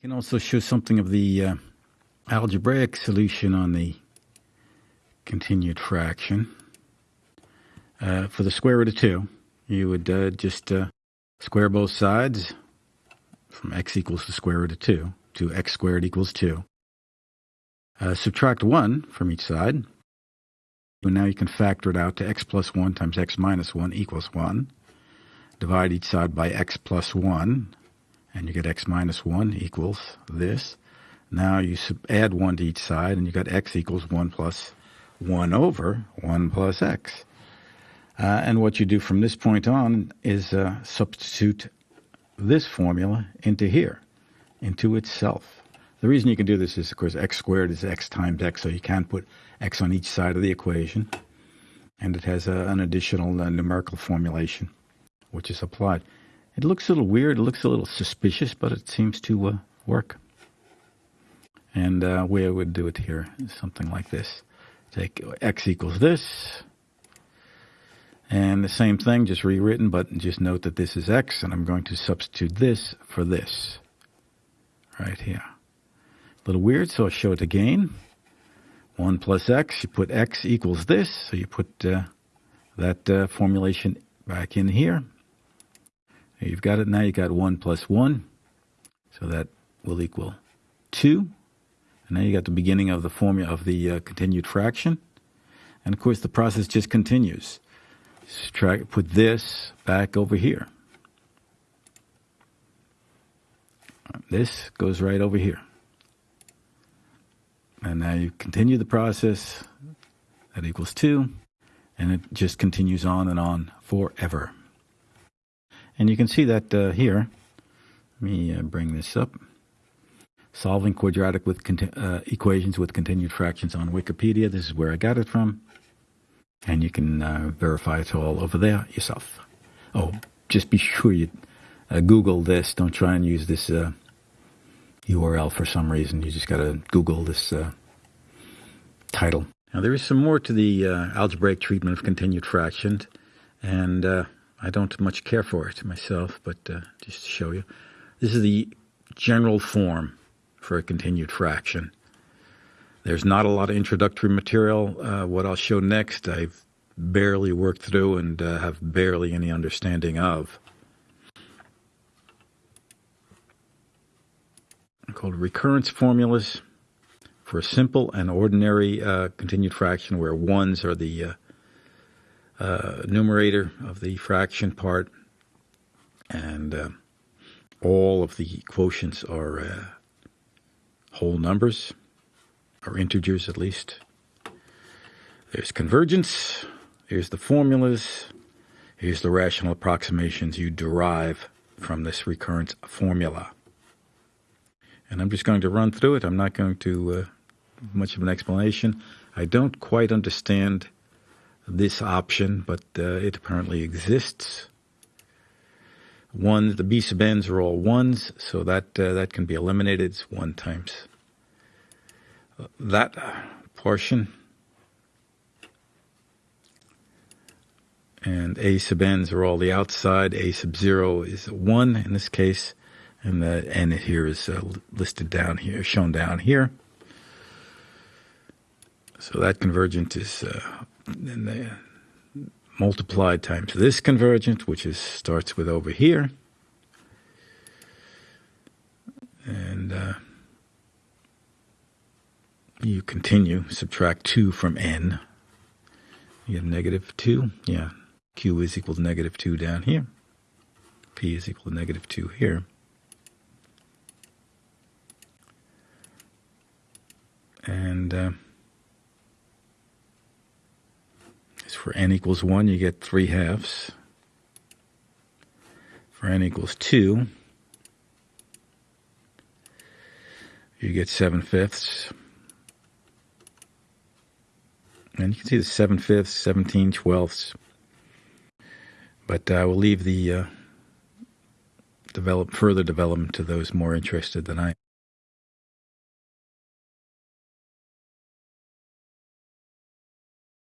You can also show something of the uh, algebraic solution on the continued fraction. Uh, for the square root of 2, you would uh, just uh, square both sides from x equals the square root of 2 to x squared equals 2. Uh, subtract 1 from each side. And now you can factor it out to x plus 1 times x minus 1 equals 1. Divide each side by x plus 1 and you get x minus 1 equals this. Now you add 1 to each side, and you got x equals 1 plus 1 over 1 plus x. Uh, and what you do from this point on is uh, substitute this formula into here, into itself. The reason you can do this is, of course, x squared is x times x, so you can't put x on each side of the equation. And it has uh, an additional uh, numerical formulation, which is applied. It looks a little weird, it looks a little suspicious, but it seems to uh, work. And uh, way I would do it here is something like this. Take x equals this, and the same thing, just rewritten, but just note that this is x, and I'm going to substitute this for this right here. A little weird, so I'll show it again. 1 plus x, you put x equals this, so you put uh, that uh, formulation back in here. You've got it now. You've got 1 plus 1. So that will equal 2. And now you got the beginning of the formula of the uh, continued fraction. And of course, the process just continues. Subtract, put this back over here. This goes right over here. And now you continue the process. That equals 2. And it just continues on and on forever. And you can see that uh, here. Let me uh, bring this up. Solving quadratic with uh, equations with continued fractions on Wikipedia. This is where I got it from. And you can uh, verify it all over there yourself. Oh, just be sure you uh, Google this. Don't try and use this URL uh, for some reason. You just got to Google this title. Now, there is some more to the algebraic treatment of continued fractions. And I don't much care for it myself, but uh, just to show you. This is the general form for a continued fraction. There's not a lot of introductory material. Uh, what I'll show next, I've barely worked through and uh, have barely any understanding of. Called recurrence formulas for a simple and ordinary uh, continued fraction where ones are the uh, numerator of the fraction part, and uh, all of the quotients are uh, whole numbers, or integers at least. There's convergence, here's the formulas, here's the rational approximations you derive from this recurrence formula. And I'm just going to run through it. I'm not going to uh, much of an explanation. I don't quite understand this option, but uh, it apparently exists. One, the b sub n's are all ones, so that uh, that can be eliminated. It's one times that portion. And a sub n's are all the outside. A sub 0 is 1 in this case. And the n here is uh, listed down here, shown down here. So that convergent is uh, and they multiplied times this convergent, which is starts with over here. And uh, you continue, subtract 2 from n. You have negative 2. Yeah, q is equal to negative 2 down here. p is equal to negative 2 here. And... Uh, for n equals 1, you get 3 halves. For n equals 2, you get 7 fifths. And you can see the 7 fifths, 17 twelfths. But I uh, will leave the uh, develop further development to those more interested than I